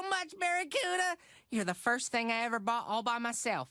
so much, Barracuda. You're the first thing I ever bought all by myself.